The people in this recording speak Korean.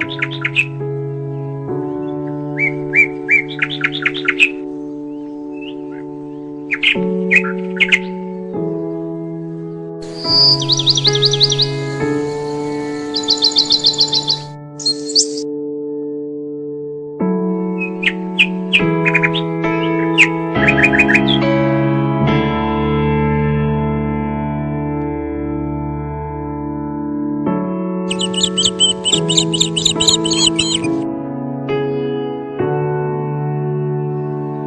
you